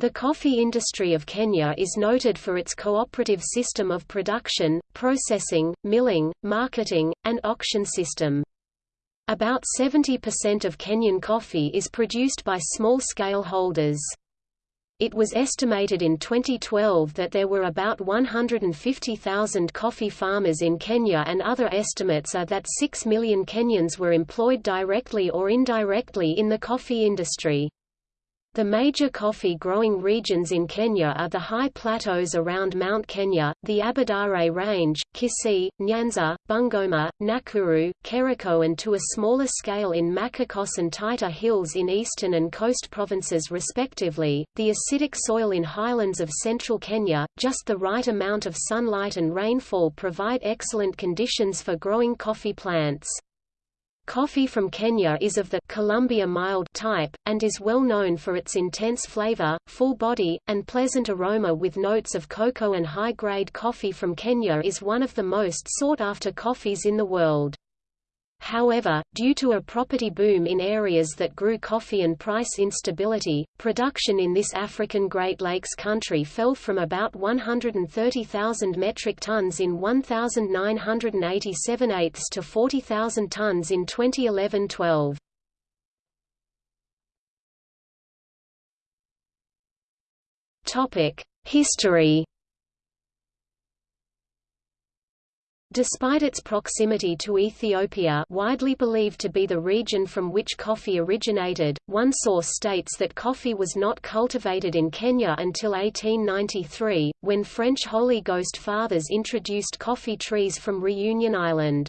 The coffee industry of Kenya is noted for its cooperative system of production, processing, milling, marketing, and auction system. About 70% of Kenyan coffee is produced by small-scale holders. It was estimated in 2012 that there were about 150,000 coffee farmers in Kenya and other estimates are that 6 million Kenyans were employed directly or indirectly in the coffee industry. The major coffee-growing regions in Kenya are the high plateaus around Mount Kenya, the Aberdare Range, Kisii, Nyanza, Bungoma, Nakuru, Kericho and to a smaller scale in Machakos and Taita Hills in eastern and coast provinces respectively. The acidic soil in highlands of central Kenya, just the right amount of sunlight and rainfall provide excellent conditions for growing coffee plants. Coffee from Kenya is of the Colombia mild type, and is well known for its intense flavor, full body, and pleasant aroma with notes of cocoa and high-grade coffee from Kenya is one of the most sought-after coffees in the world. However, due to a property boom in areas that grew coffee and price instability, production in this African Great Lakes country fell from about 130,000 metric tons in 1987 eighths to 40,000 tons in 2011-12. History Despite its proximity to Ethiopia widely believed to be the region from which coffee originated, one source states that coffee was not cultivated in Kenya until 1893, when French Holy Ghost Fathers introduced coffee trees from Reunion Island.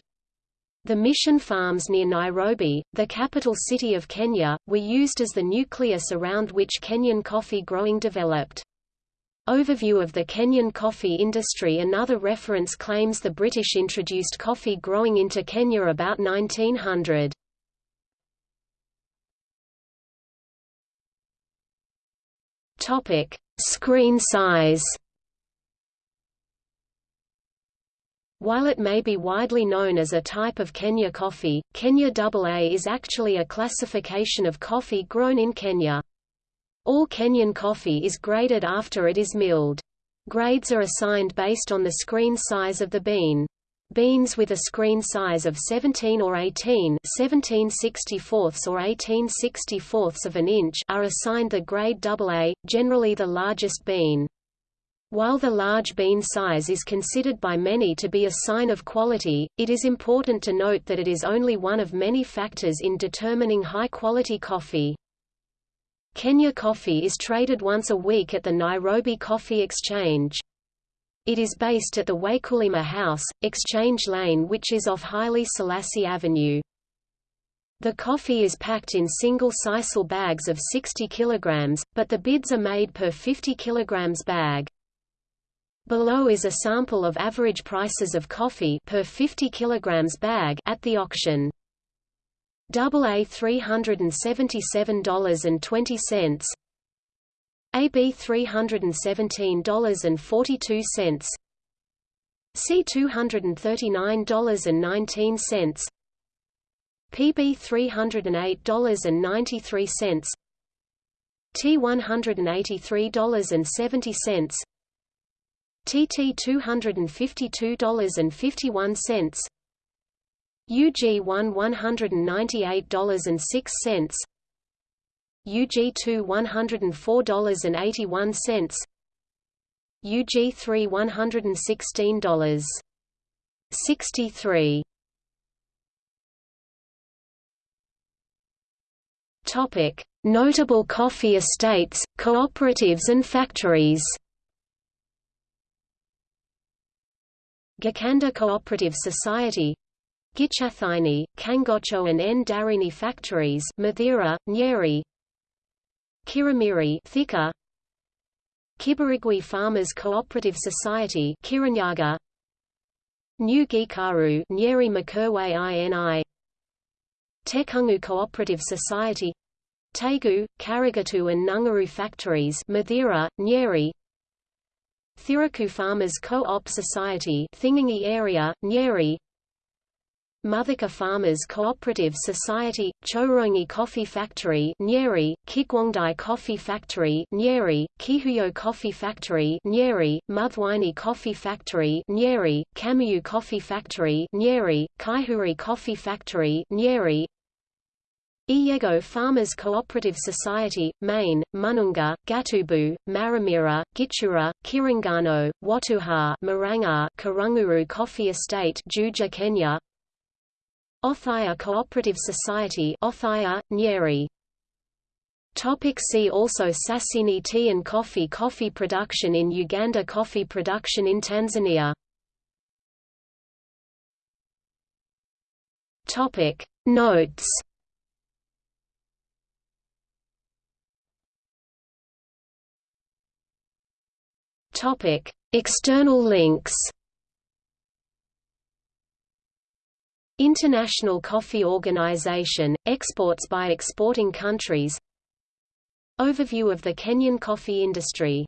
The mission farms near Nairobi, the capital city of Kenya, were used as the nucleus around which Kenyan coffee growing developed. Overview of the Kenyan coffee industry Another reference claims the British introduced coffee growing into Kenya about 1900. Topic: Screen size. While it may be widely known as a type of Kenya coffee, Kenya AA is actually a classification of coffee grown in Kenya. All Kenyan coffee is graded after it is milled. Grades are assigned based on the screen size of the bean. Beans with a screen size of 17 or 18 17 64ths or 18 64ths of an inch are assigned the grade AA, generally the largest bean. While the large bean size is considered by many to be a sign of quality, it is important to note that it is only one of many factors in determining high-quality coffee. Kenya coffee is traded once a week at the Nairobi Coffee Exchange. It is based at the Wakulima House, Exchange Lane which is off Haile Selassie Avenue. The coffee is packed in single sisal bags of 60 kg, but the bids are made per 50 kg bag. Below is a sample of average prices of coffee per 50 kg bag at the auction. AA $377.20 AB $317.42 C $239.19 PB $308.93 T $183.70 TT $252.51 UG1 $198.06 UG2 $104.81 UG3 $116. 63 Topic: Notable coffee estates, cooperatives and factories. Gakanda Cooperative Society Gichathaini, Kangocho and N. Darini factories Mathira, Nyeri. Kirimiri Thika Kibirigwi Farmers Cooperative Society Kirinyaga. New Gikaru Nyeri Makerwe INI. Tekangu Cooperative Society. Tegu, Karogoto and Ngunguru factories Mathira, Nyeri. Thiriku Farmers Co-op Society Thingangi area, Nyeri Muthika Farmers Cooperative Society, Chorongi Coffee Factory Nyeri, Kigwangdai Coffee Factory Nyeri, Kihuyo Coffee Factory Nyeri, Muthwaini Coffee Factory Nyeri, Kamayu Coffee Factory Nyeri, Kaihuri Coffee Factory Nyeri, Iyego Farmers Cooperative Society, Maine, Mununga, Gatubu, Maramira, Gichura, Kirangano, Watuha Maranga, Karunguru Coffee Estate Juja, Kenya Othaya Cooperative Society Othaya, Nyeri. Topic see also Sasini tea and coffee Coffee production in Uganda Coffee production in Tanzania. Topic Notes. Topic: External links. International Coffee Organization – Exports by exporting countries. Overview of the Kenyan coffee industry